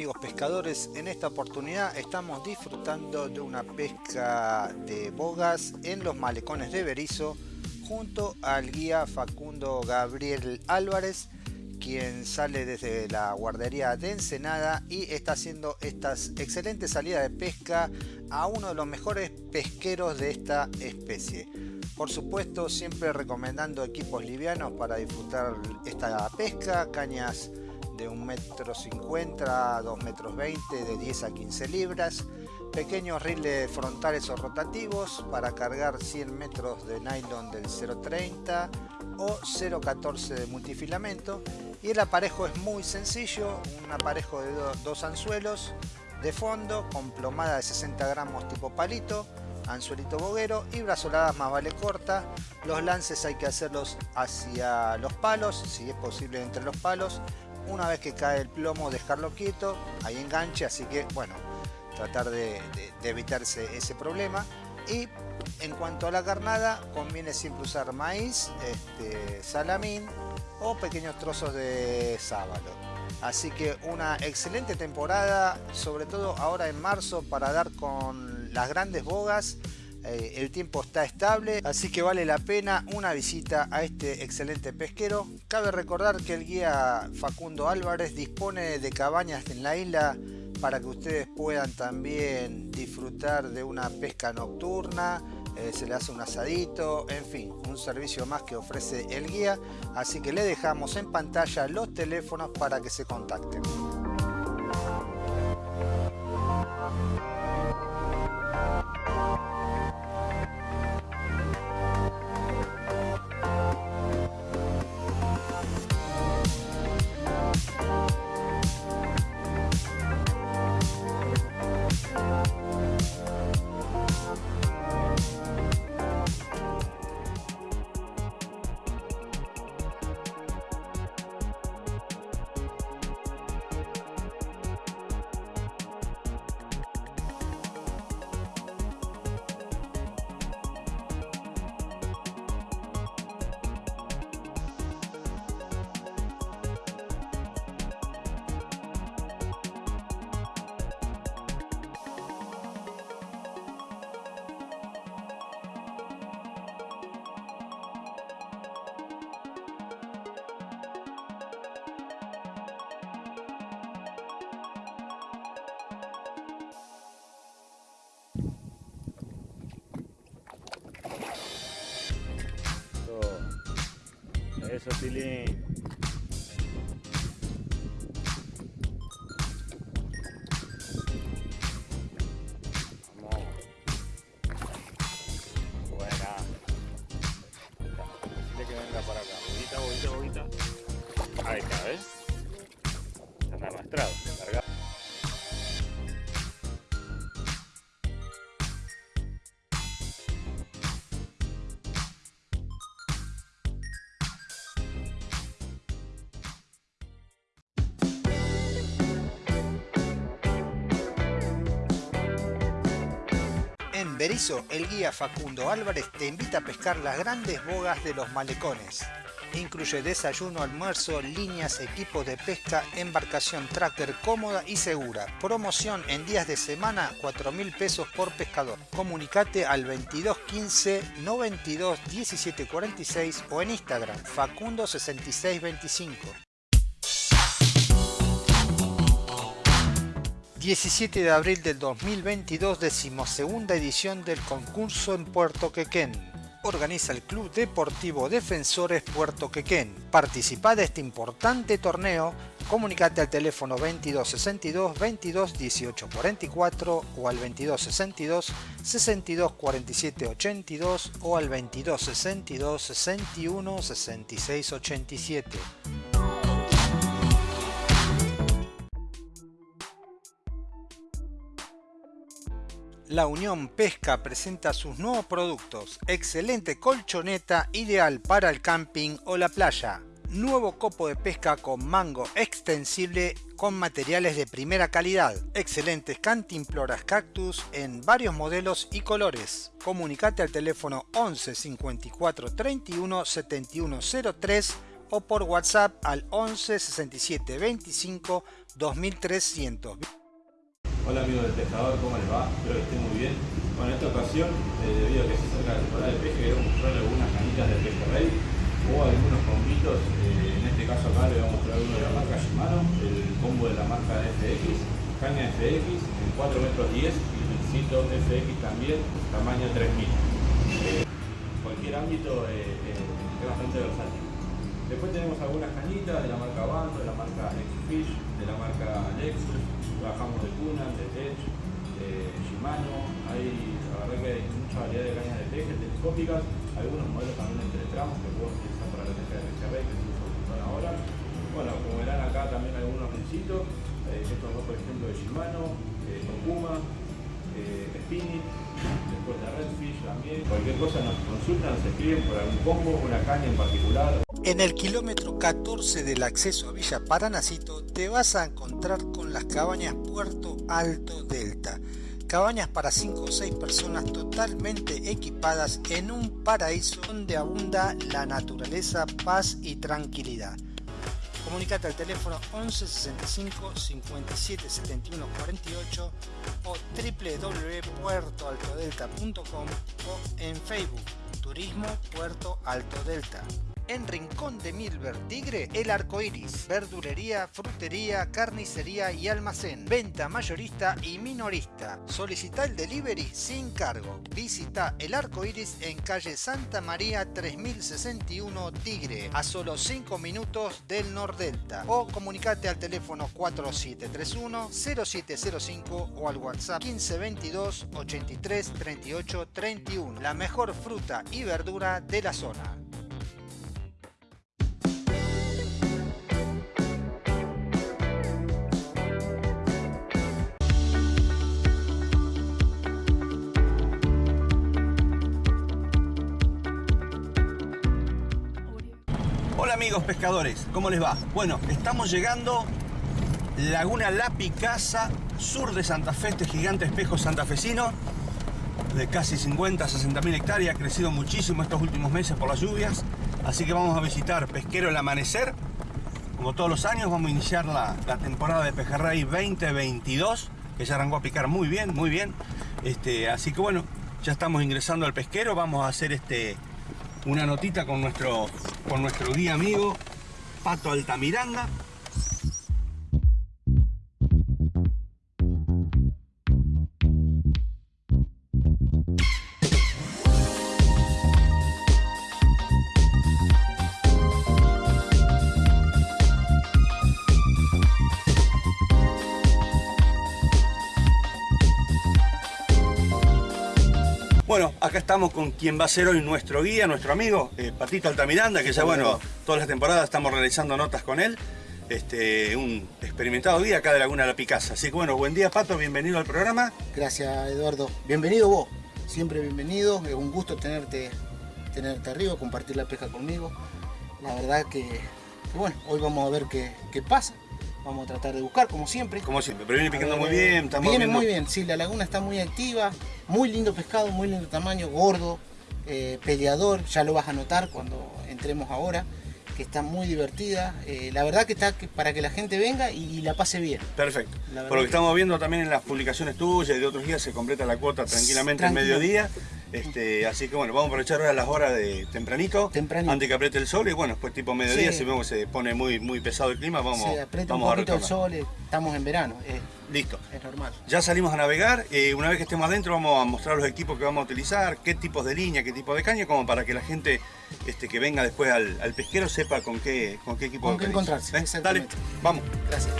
Amigos pescadores, en esta oportunidad estamos disfrutando de una pesca de bogas en los malecones de Berizo junto al guía Facundo Gabriel Álvarez quien sale desde la guardería de Ensenada y está haciendo estas excelentes salidas de pesca a uno de los mejores pesqueros de esta especie. Por supuesto siempre recomendando equipos livianos para disfrutar esta pesca, cañas de 1,50 metro 50 2 metros 20 de 10 a 15 libras. Pequeños riles frontales o rotativos para cargar 100 metros de nylon del 0.30 o 0.14 de multifilamento. Y el aparejo es muy sencillo un aparejo de dos anzuelos de fondo con plomada de 60 gramos tipo palito anzuelito boguero y brazoladas más vale corta. Los lances hay que hacerlos hacia los palos si es posible entre los palos una vez que cae el plomo dejarlo quieto, hay enganche, así que bueno, tratar de, evitarse ese problema. Y en cuanto a la carnada, conviene siempre usar maíz, este, salamín o pequeños trozos de sábalo. Así que una excelente temporada, sobre todo ahora en marzo, para dar con las grandes bogas eh, el tiempo está estable, así que vale la pena una visita a este excelente pesquero. Cabe recordar que el guía Facundo Álvarez dispone de cabañas en la isla para que ustedes puedan también disfrutar de una pesca nocturna, eh, se le hace un asadito, en fin, un servicio más que ofrece el guía, así que le dejamos en pantalla los teléfonos para que se contacten. Eso, Tilín. El guía Facundo Álvarez te invita a pescar las grandes bogas de los malecones. Incluye desayuno, almuerzo, líneas, equipos de pesca, embarcación tracker cómoda y segura. Promoción en días de semana, 4 mil pesos por pescador. Comunicate al 2215 92 1746 o en Instagram facundo6625. 17 de abril del 2022, decimosegunda edición del concurso en Puerto Quequén. Organiza el Club Deportivo Defensores Puerto Quequén. Participa de este importante torneo. Comunicate al teléfono 2262 22 18 44 o al 2262 62 47 82 o al 2262 61 66 87. La Unión Pesca presenta sus nuevos productos. Excelente colchoneta ideal para el camping o la playa. Nuevo copo de pesca con mango extensible con materiales de primera calidad. Excelentes cantimploras cactus en varios modelos y colores. Comunicate al teléfono 11 54 31 7103 o por WhatsApp al 11 67 25 2300. Hola amigos del pescador, ¿cómo les va? Espero que estén muy bien. Bueno, en esta ocasión, eh, debido a que se acerca la temporada de peje, queremos mostrar algunas canitas de peje rey o algunos combitos. Eh, en este caso acá le vamos a mostrar uno de la marca Shimano, el combo de la marca FX, caña FX en 4 metros 10 y pincito FX también, tamaño 3000. Eh, cualquier ámbito eh, es bastante versátil. Después tenemos algunas cañitas de la marca Bando, de la marca X-Fish, de la marca Lexus, trabajamos de Cuna, de Tech, de Shimano, hay, la verdad que hay mucha variedad de cañas de peje, telescópicas, algunos modelos también de tres tramos que puedo utilizar para la pesca de Rey, que se usa un montón ahora. Bueno, como verán acá también algunos rincitos, eh, estos dos por ejemplo de Shimano, eh, Tokuma, eh, después de Redfish también. Cualquier cosa nos consultan, nos escriben por algún combo, una caña en particular. En el kilómetro 14 del acceso a Villa Paranacito te vas a encontrar con las cabañas Puerto Alto Delta. Cabañas para 5 o 6 personas totalmente equipadas en un paraíso donde abunda la naturaleza, paz y tranquilidad. Comunicate al teléfono 11 65 57 71 48 o www.puertoaltodelta.com o en Facebook Turismo Puerto Alto Delta. En Rincón de Milver Tigre, El Arco Iris, verdulería, frutería, carnicería y almacén, venta mayorista y minorista. Solicita el delivery sin cargo. Visita El Arco Iris en calle Santa María 3061 Tigre, a solo 5 minutos del Nordelta. O comunicate al teléfono 4731-0705 o al WhatsApp 1522 83 38 31. La mejor fruta y verdura de la zona. Amigos pescadores, ¿cómo les va? Bueno, estamos llegando Laguna La Picasa, sur de Santa Fe, este gigante espejo santafesino de casi 50 60 mil hectáreas, ha crecido muchísimo estos últimos meses por las lluvias, así que vamos a visitar Pesquero el Amanecer. Como todos los años vamos a iniciar la, la temporada de Pejerrey 2022, que ya arrancó a picar muy bien, muy bien. Este, así que bueno, ya estamos ingresando al pesquero, vamos a hacer este, una notita con nuestro, con nuestro guía amigo Pato Altamiranda. Bueno, acá estamos con quien va a ser hoy nuestro guía, nuestro amigo, eh, Patito Altamiranda, que ya bueno, todas las temporadas estamos realizando notas con él. Este, un experimentado guía acá de Laguna La Picasa. Así que bueno, buen día Pato, bienvenido al programa. Gracias Eduardo. Bienvenido vos, siempre bienvenido. Es un gusto tenerte, tenerte arriba, compartir la pesca conmigo. La verdad que, que bueno, hoy vamos a ver qué, qué pasa. Vamos a tratar de buscar, como siempre. Como siempre, pero viene picando muy bien. Viene muy bien, sí, la laguna está muy activa, muy lindo pescado, muy lindo tamaño, gordo, eh, peleador, ya lo vas a notar cuando entremos ahora, que está muy divertida. Eh, la verdad que está que- para que la gente venga y, y la pase bien. Perfecto. Por lo que que- estamos viendo también en las publicaciones tuyas y de otros días se completa la cuota tranquilamente al mediodía. Este, así que bueno, vamos a aprovechar ahora las horas de tempranito, Tempranito. antes que apriete el sol y bueno, después tipo mediodía, Sí. si vemos que se pone muy, muy pesado el clima, vamos, Se aprieta un a el sol, estamos en verano, eh, Listo. es normal. Ya salimos a navegar, eh, una vez que estemos adentro vamos a mostrar los equipos que vamos a utilizar, qué tipos de línea, qué tipo de caña, como para que la gente este, que venga después al, al pesquero sepa con qué, con qué equipo Con qué encontrarse, ¿Eh? Dale, vamos. Gracias.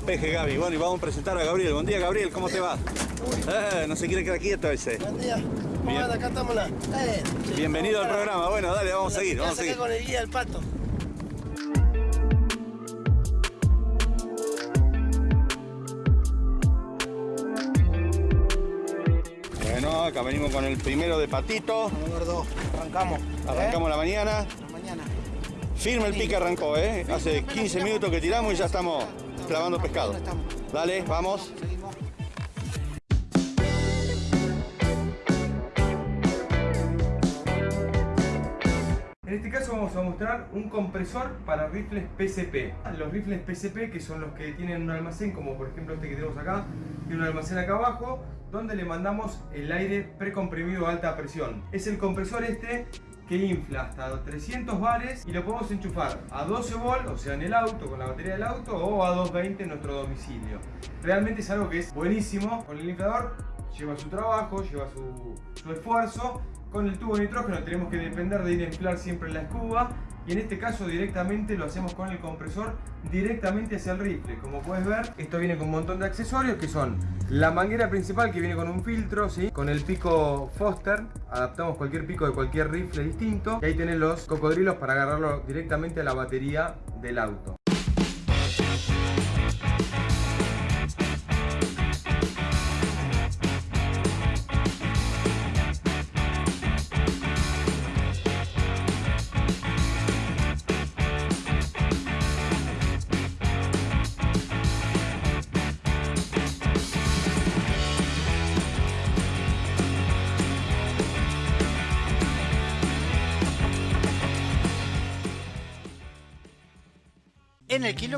Peje, Gaby. Bueno, y vamos a presentar a Gabriel. Buen día, Gabriel, ¿cómo te va? Eh, no se quiere quedar quieto ese. Buen día. ¿Cómo Bien. Acá estamos la. Eh, Bienvenido al programa. Bueno, dale, vamos a seguir, vamos a seguir. con el guía del pato. Bueno, acá venimos con el primero de patito. Gordo, arrancamos. ¿eh? Arrancamos la mañana. La mañana. Firme el pique arrancó, ¿eh? Hace 15 minutos que tiramos y ya estamos clavando pescado. Dale, vamos. En este caso vamos a mostrar un compresor para rifles PCP. Los rifles PCP que son los que tienen un almacén, como por ejemplo este que tenemos acá, tiene un almacén acá abajo, donde le mandamos el aire precomprimido a alta presión. Es el compresor este que infla hasta 300 bares y lo podemos enchufar a 12 volt, o sea en el auto, con la batería del auto, o a 220 en nuestro domicilio. Realmente es algo que es buenísimo. Con el inflador lleva su trabajo, lleva su, su esfuerzo. Con el tubo de nitrógeno tenemos que depender de ir a inflar siempre la escuba y en este caso directamente lo hacemos con el compresor directamente hacia el rifle. Como puedes ver, esto viene con un montón de accesorios que son la manguera principal que viene con un filtro, ¿sí? con el pico Foster, adaptamos cualquier pico de cualquier rifle distinto y ahí tenés los cocodrilos para agarrarlo directamente a la batería del auto.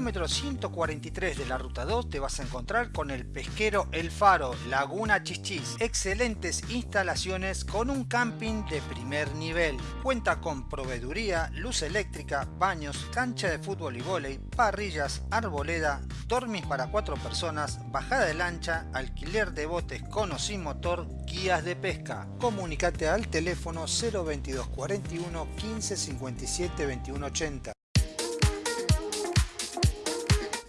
Kilómetro 143 de la ruta 2 te vas a encontrar con el pesquero El Faro, Laguna Chichis. Excelentes instalaciones con un camping de primer nivel. Cuenta con proveeduría, luz eléctrica, baños, cancha de fútbol y vóley, parrillas, arboleda, dormis para cuatro personas, bajada de lancha, alquiler de botes con o sin motor, guías de pesca. Comunicate al teléfono 022 41 15 57 21 80.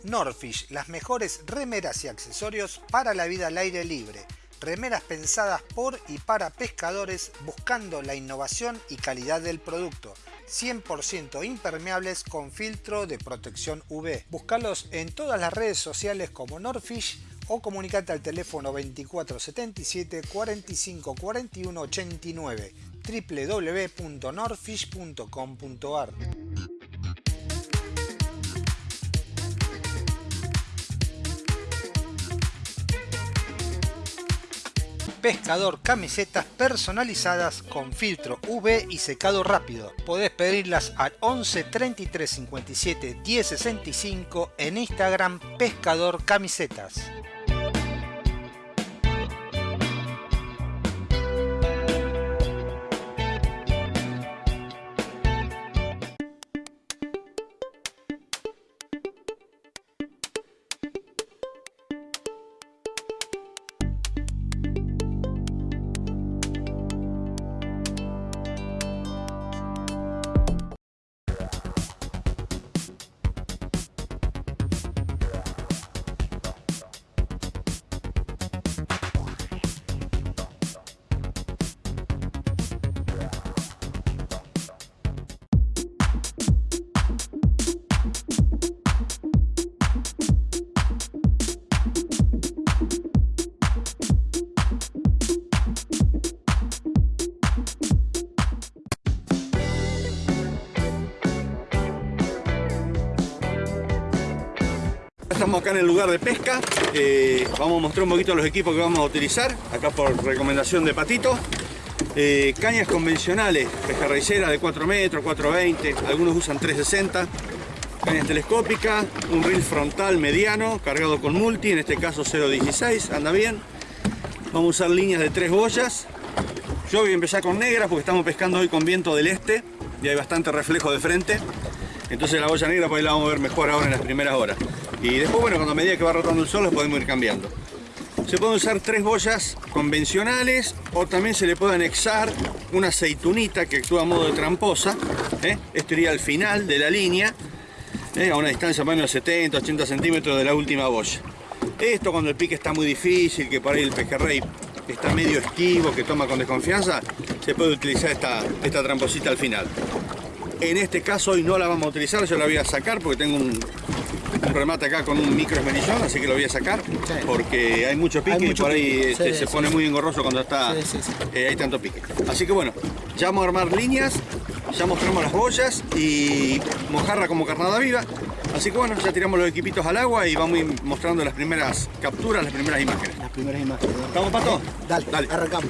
Norfish, las mejores remeras y accesorios para la vida al aire libre. Remeras pensadas por y para pescadores buscando la innovación y calidad del producto. 100% impermeables con filtro de protección UV. Búscalos en todas las redes sociales como Norfish o comunicate al teléfono 2477 45 41 89 www.norfish.com.ar Pescador camisetas personalizadas con filtro UV y secado rápido. Podés pedirlas al 11 33 57 10 65 en Instagram Pescador Camisetas. Acá en el lugar de pesca. Eh, vamos a mostrar un poquito los equipos que vamos a utilizar. Acá por recomendación de Patito. Eh, cañas convencionales, pescarraicera de 4 metros, 420, algunos usan 360. Cañas telescópicas, un reel frontal mediano cargado con multi, en este caso 0.16, anda bien. Vamos a usar líneas de 3 boyas. Yo voy a empezar con negras porque estamos pescando hoy con viento del este y hay bastante reflejo de frente. Entonces la boya negra pues ahí la vamos a ver mejor ahora en las primeras horas. Y después, bueno, cuando a medida que va rotando el sol, los podemos ir cambiando. Se pueden usar tres boyas convencionales o también se le puede anexar una aceitunita que actúa a modo de tramposa. ¿eh? Esto iría al final de la línea, ¿eh? a una distancia más o menos de 70, 80 centímetros de la última boya. Esto cuando el pique está muy difícil, que por ahí el pejerrey está medio esquivo, que toma con desconfianza, se puede utilizar esta, esta tramposita al final. En este caso hoy no la vamos a utilizar, yo la voy a sacar porque tengo un, un remate acá con un micro esmerillón, así que lo voy a sacar porque hay mucho pique Hay mucho y por ahí este, sí, se pone muy engorroso cuando está eh, hay tanto pique. Así que bueno, ya vamos a armar líneas ya mostramos las boyas y mojarra como carnada viva. Así que bueno, ya tiramos los equipitos al agua y vamos a ir mostrando las primeras capturas, las primeras imágenes. Las primeras imágenes. ¿Estamos, Pato? Dale, Dale. arrancamos.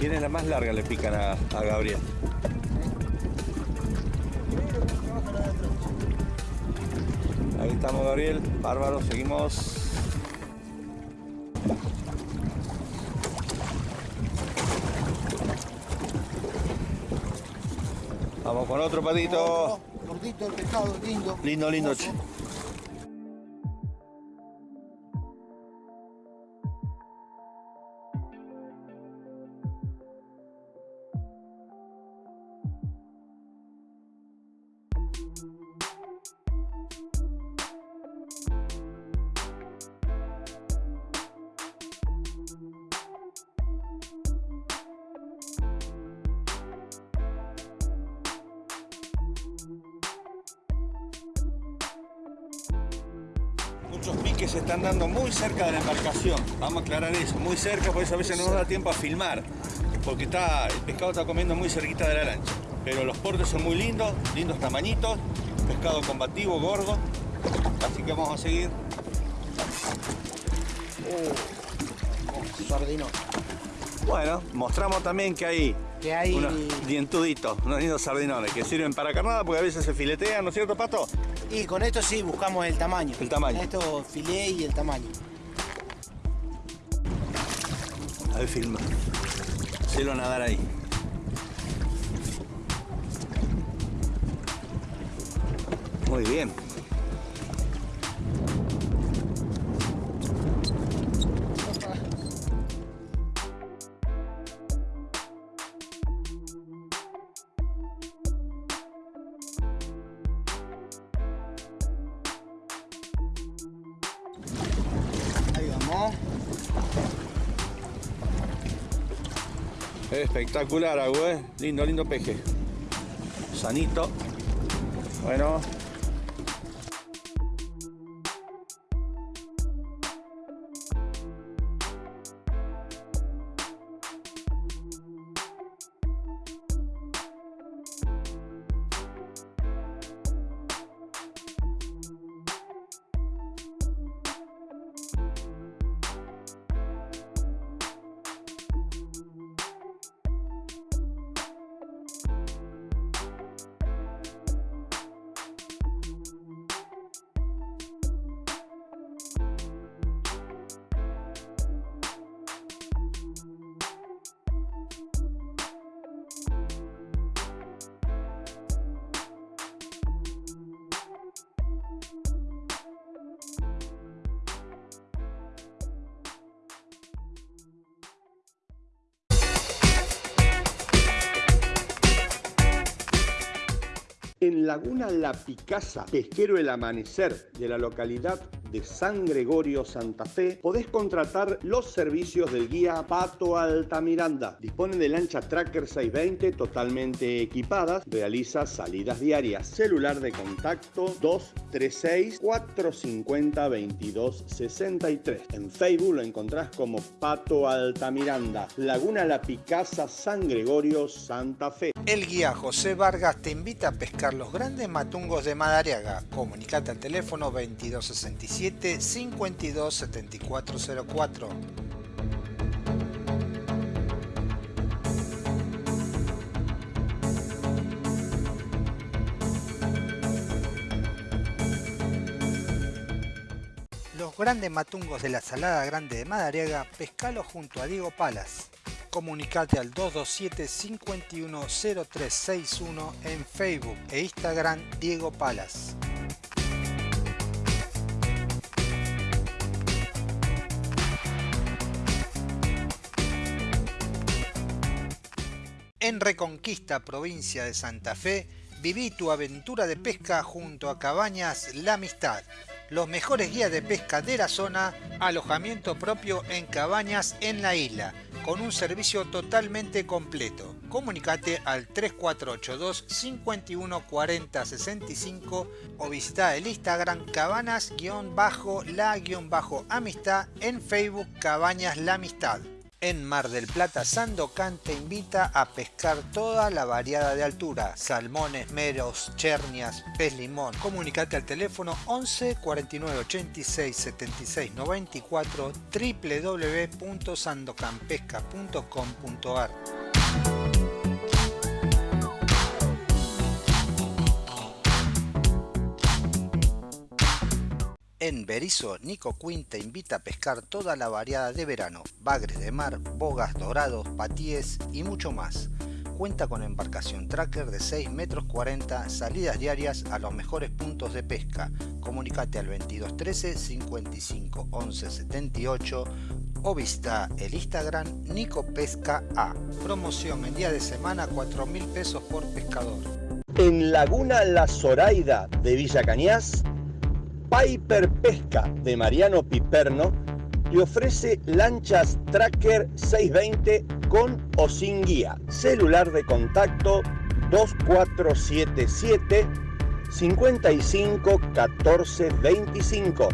¿Quién es la más larga? Le pican a, a Gabriel. Ahí estamos, Gabriel. Bárbaro, seguimos. Vamos con otro patito. Gordito el pescado, lindo. Lindo, lindo. Piques se están dando muy cerca de la embarcación. Vamos a aclarar eso, muy cerca, por eso a veces no nos da tiempo a filmar. Porque está, el pescado está comiendo muy cerquita de la lancha. Pero los portes son muy lindos, lindos tamañitos, pescado combativo, gordo. Así que vamos a seguir. Sardinón. Bueno, mostramos también que hay Que hay unos dientuditos, unos lindos sardinones que sirven para carnada porque a veces se filetean, ¿no es cierto, Pato? Y con esto sí buscamos el tamaño. El tamaño. Con esto filé y el tamaño. Ahí filma. Cielo nadar ahí. Muy bien. Espectacular, Agu, ¿eh? Lindo, lindo peje. Sanito. Bueno. En Laguna La Picasa, pesquero El Amanecer de la localidad de San Gregorio, Santa Fe, podés contratar los servicios del guía Pato Altamiranda. Dispone de lancha Tracker 620 totalmente equipadas, realiza salidas diarias. Celular de contacto 236-450-2263. En Facebook lo encontrás como Pato Altamiranda. Laguna La Picasa, San Gregorio, Santa Fe. El guía José Vargas te invita a pescar los grandes matungos de Madariaga. Comunicate al teléfono 2267 527404. Los grandes matungos de la Salada Grande de Madariaga, pescalo junto a Diego Palas. Comunicate al 227 510361 en Facebook e Instagram Diego Palas. En Reconquista, provincia de Santa Fe, viví tu aventura de pesca junto a Cabañas La Amistad. Los mejores guías de pesca de la zona, alojamiento propio en cabañas en la isla, con un servicio totalmente completo. comunicate al 3482 51 40 65 o visita el Instagram cabanas-la-amistad en Facebook Cabañas La Amistad. En Mar del Plata, Sandocan te invita a pescar toda la variada de altura, salmones, meros, chernias, pez limón. Comunicate al teléfono 11 49 86 76 94 www.sandocanpesca.com.ar En Berizo, Nico Quinn te invita a pescar toda la variada de verano, bagres de mar, bogas dorados, patíes y mucho más. Cuenta con embarcación tracker de 6 metros 40, salidas diarias a los mejores puntos de pesca. Comunicate al 2213 55 11 78 o visita el Instagram Nico Pesca A. Promoción en día de semana 4 mil pesos por pescador. En Laguna La Zoraida de Villa Cañas, Piper Pesca de Mariano Piperno te ofrece lanchas Tracker 620 con o sin guía. Celular de contacto 2477 55 14 25.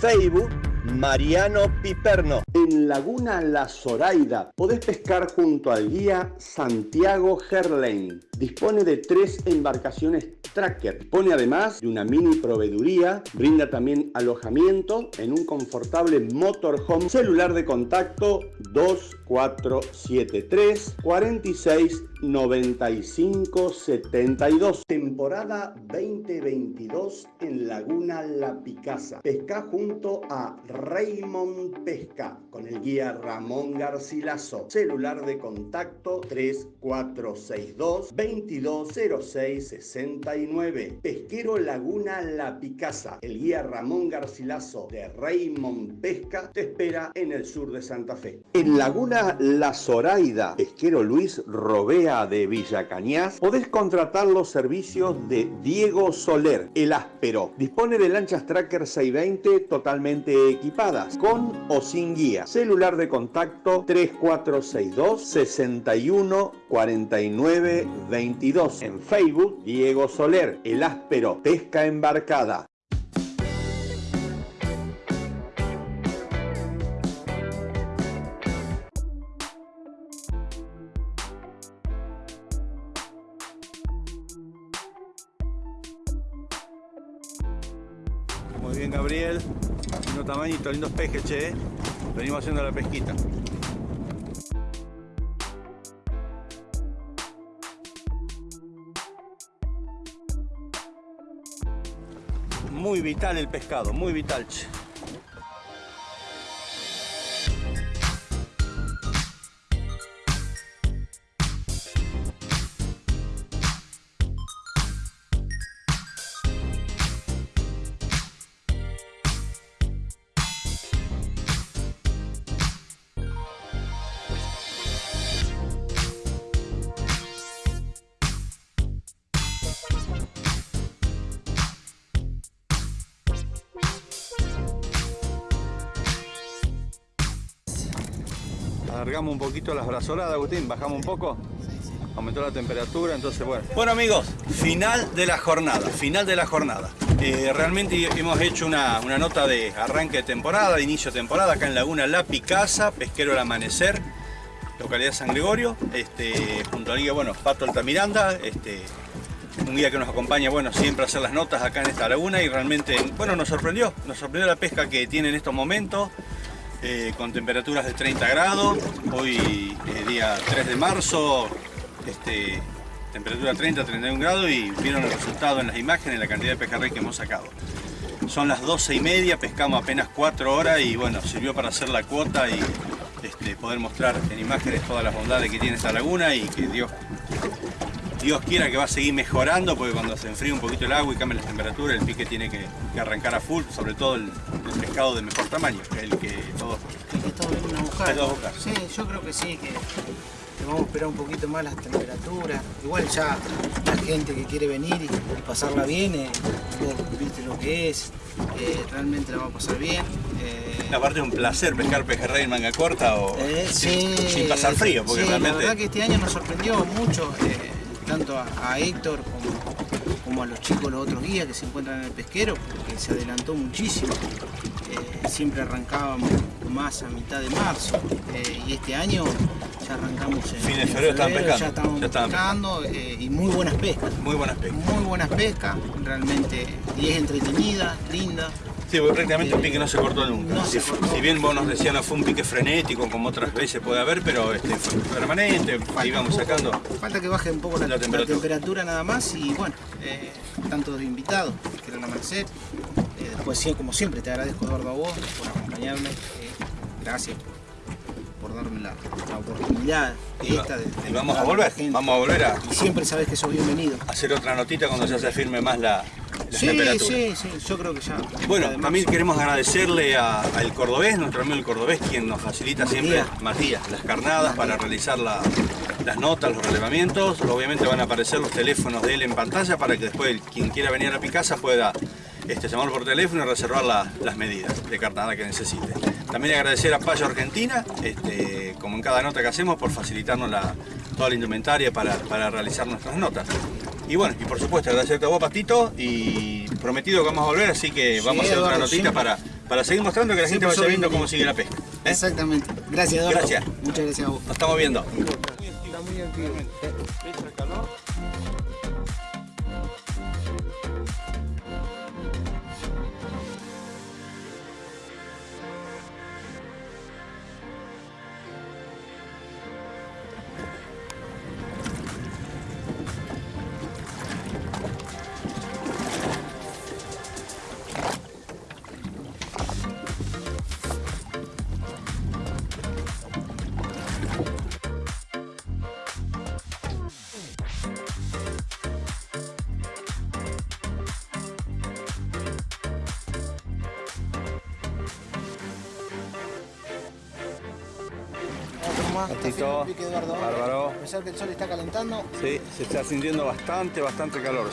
Facebook Mariano Piperno. En Laguna La Zoraida podés pescar junto al guía Santiago Gerlain. Dispone de tres embarcaciones tracker. Dispone además de una mini proveeduría. Brinda también alojamiento en un confortable motorhome. Celular de contacto 2473 46 95 72. Temporada 2022 en Laguna La Picasa. Pesca junto a Raymond Pesca con el guía Ramón Garcilaso. Celular de contacto 3462 2206 69. Pesquero Laguna La Picasa. El guía Ramón Garcilaso de Raymond Pesca te espera en el sur de Santa Fe. En Laguna La Zoraida, pesquero Luis Robea de Villa Cañas, podés contratar los servicios de Diego Soler, el áspero. Dispone de lanchas Tracker 620 totalmente equipadas, con o sin guía. Celular de contacto 3462 61 49 22. En Facebook, Diego Soler, el áspero, pesca embarcada. Muy bien, Gabriel. Lindo tamañito, lindos pejes, che. ¿eh? Venimos haciendo la pesquita. Muy vital el pescado, muy vital. Alargamos un poquito las brazoladas, Agustín, bajamos un poco. Aumentó la temperatura, entonces bueno. Bueno amigos, final de la jornada, final de la jornada. Eh, realmente hemos hecho una, una nota de arranque de temporada, de inicio de temporada, acá en Laguna La Picasa, Pesquero El Amanecer, localidad San Gregorio, este, junto guía, bueno, Pato Altamiranda, este, un guía que nos acompaña, bueno, siempre a hacer las notas acá en esta laguna y realmente, bueno, nos sorprendió, nos sorprendió la pesca que tiene en estos momentos, eh, con temperaturas de 30 grados, hoy eh, día 3 de marzo, este, temperatura 30, 31 grados y vieron el resultado en las imágenes, la cantidad de pejerrey que hemos sacado. Son las 12 y media, pescamos apenas 4 horas y bueno, sirvió para hacer la cuota y este, poder mostrar en imágenes todas las bondades que tiene esta laguna y que Dios, Dios quiera que va a seguir mejorando porque cuando se enfríe un poquito el agua y cambie la temperatura, el pique tiene que, que arrancar a full, sobre todo el, el pescado de mejor tamaño, que es el que todos El que está volviendo a buscar. Sí, yo creo que sí, que vamos a esperar un poquito más las temperaturas. Igual ya la gente que quiere venir y, y pasarla bien, eh, viste lo que es, eh, realmente la va a pasar bien. eh, Aparte es un placer pescar pejerrey en manga corta o eh, sin, sí, sin pasar frío, porque sí, realmente... La verdad que este año nos sorprendió mucho, eh, tanto a, a Héctor como, como a los chicos, los otros guías que se encuentran en el pesquero, porque se adelantó muchísimo. Eh, siempre arrancábamos más a mitad de marzo eh, y este año ya arrancamos en, Fin de en febrero pescando, ya estamos ya pescando eh, y muy buenas pescas. Muy buenas pescas. Muy buenas pescas, realmente, y es entretenida, linda. Porque prácticamente el pique no se cortó nunca. No si, se cortó. si bien vos nos decías no fue un pique frenético como otras veces puede haber, pero este, fue permanente, ahí vamos un sacando. Falta que baje un poco la, La la temperatura. temperatura. nada más y bueno, eh, tanto de invitados que eran amanecer. Eh, después, sí, como siempre, te agradezco Eduardo a vos por acompañarme. eh, gracias por darme la, la oportunidad Y, va- esta de, de y vamos a volver, vamos a volver a Y siempre sabes que sos bienvenido. hacer otra notita cuando ya se firme más la, Sí, sí, sí, yo creo que ya. Bueno, además, también queremos agradecerle al cordobés, nuestro amigo el cordobés, quien nos facilita siempre, Matías. Matías, las carnadas para realizar la- las notas, los relevamientos. Obviamente van a aparecer los teléfonos de él en pantalla para que después quien quiera venir a Picasa pueda este, llamarlo por teléfono y reservar la- las medidas de carnada que necesite. También agradecer a Payo Argentina, este, como en cada nota que hacemos, por facilitarnos la- toda la indumentaria para, para realizar nuestras notas. Y bueno, y por supuesto agradecerte a vos, Patito, y prometido que vamos a volver, así que Sí, vamos a hacer otra Eduardo, notita siempre. para, para seguir mostrando que la gente Siempre vaya viendo cómo sigue la pesca. ¿eh? Exactamente. Gracias, Eduardo. Gracias. Muchas gracias a vos. Nos estamos viendo. Está muy Eduardo. bárbaro. A pesar que el sol está calentando, Sí, se está sintiendo bastante, bastante calor.